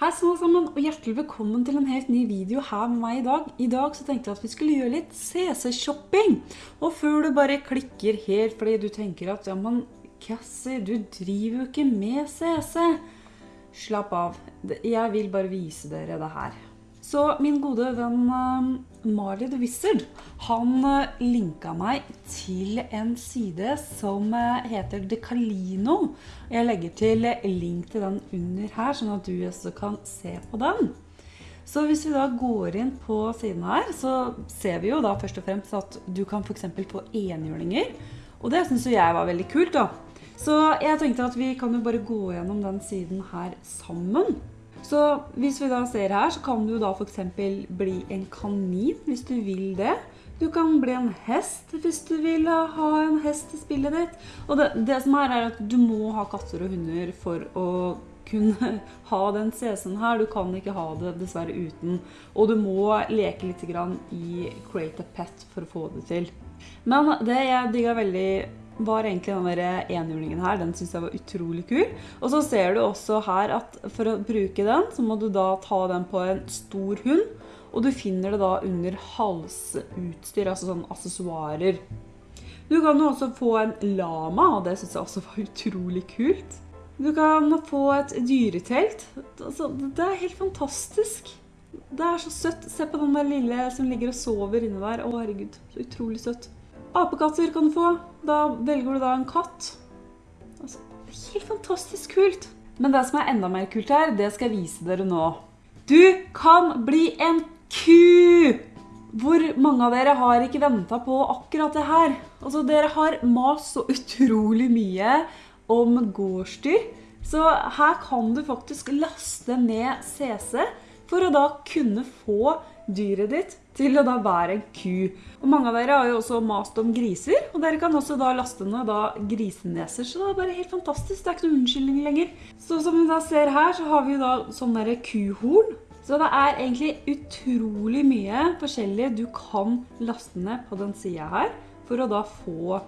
Hei små sammen, og hjertelig velkommen til en helt ny video her med meg i dag. I dag så tenkte jeg at vi skulle gjøre litt CC-shopping. Og før du bare klikker helt fordi du tenker at, ja, men Cassie, du driver jo ikke med CC. Slapp av. Jeg vil bare vise dere det her. Så min gode venn uh, Marley the Wizard, han uh, linka meg til en side som uh, heter Decalino. Jeg legger til link til den under her, sånn at du også kan se på den. Så hvis vi da går inn på siden her, så ser vi jo da først og fremst at du kan eksempel få enhjørninger. Og det synes jeg var veldig kult da. Så jeg tenkte at vi kan jo bare gå gjennom den siden her sammen. Så hvis vi da ser her, så kan du da for eksempel bli en kanin hvis du vil det. Du kan bli en hest hvis du vil ha en hest i spillet ditt. Og det, det som er er at du må ha katter og hunder for å kunne ha den CC-en her. Du kan ikke ha det dessverre uten. Og du må leke litt i Create a Pet for å få det til. Men det jeg digga veldig var egentlig den der enhjulingen her, den syns jeg var utrolig kul. Og så ser du også her at for å bruke den, så må du da ta den på en stor hund, og du finner det da under halsutstyr, altså sånn accessoirer. Du kan jo også få en lama, og det syns jeg også var utrolig kult. Du kan få et dyretelt. Altså, det er helt fantastisk. Det er så søtt. Se på den der lille som ligger og sover inne der. Å herregud, så utrolig søtt. Apekatter kan du få. Da velger du da en katt. Altså, helt fantastisk kult. Men det som er enda mer kult her, det skal jeg vise dere nå. Du kan bli en ku! Hvor mange av dere har ikke ventet på akkurat det her? Altså, dere har mas så utrolig mye om gårdsdyr. Så her kan du faktisk laste ned CC for å da kunne få dyret ditt til å da være en ku. Og mange av dere har jo også mast om griser, og dere kan også da laste ned da griseneser, så det er bare helt fantastisk, det er ikke noen unnskyldning lenger. Så som vi da ser her, så har vi jo da sånn der kuhorn. Så det er egentlig utrolig mye forskjellig du kan laste ned på den siden her, for å da få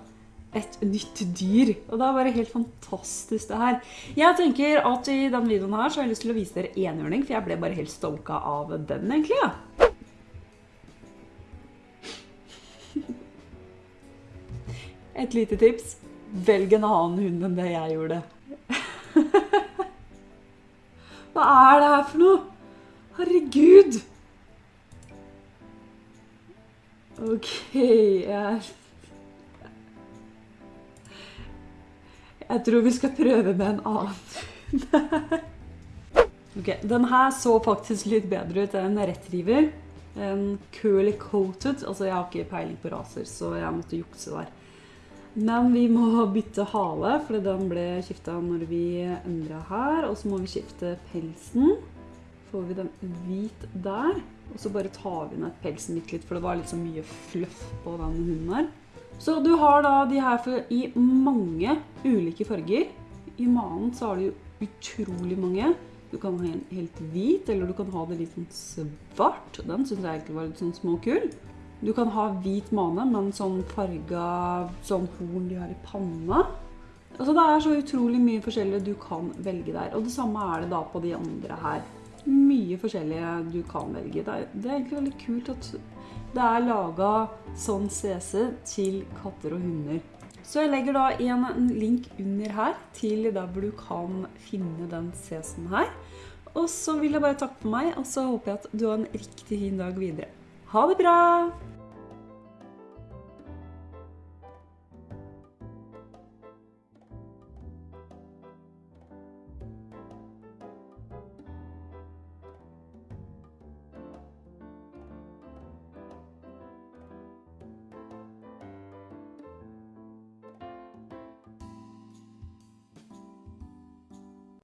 et nytt dyr. Og det er bare helt fantastisk det her. Jeg tenker at i denne videoen her så har jeg lyst til å vise dere enhjørning, for jeg ble bare helt stoka av den egentlig, ja. Et lite tips. Velg en annen hund enn det jeg gjorde. Hva er det her for noe? Herregud! Ok, jeg... Jeg tror vi skal prøve med en annen hund. Ok, den her så faktisk litt bedre ut enn retriever. En curly coated, altså jeg har ikke peiling på raser, så jeg måtte jukse der. Men vi må bytte hale, for den ble skiftet når vi endret her. Og så må vi skifte pelsen. Får vi den hvit der. Og så bare tar vi ned pelsen litt, litt, for det var litt så mye fluff på den hunden her. Så du har da de her i mange ulike farger. I manen så har du utrolig mange. Du kan ha en helt hvit, eller du kan ha det litt sånn svart. Den synes jeg egentlig var litt sånn småkul. Du kan ha hvit mane, men sånn farga sånn horn de har i panna. Altså det er så utrolig mye forskjellig du kan velge der. Og det samme er det da på de andre her. Mye forskjellige du kan velge. Det er, det er egentlig veldig kult at det er laget sånn CC til katter og hunder. Så jeg legger da en link under her til der hvor du kan finne den CC-en her. Og så vil jeg bare takke for meg, og så håper jeg at du har en riktig fin dag videre. Ha det bra!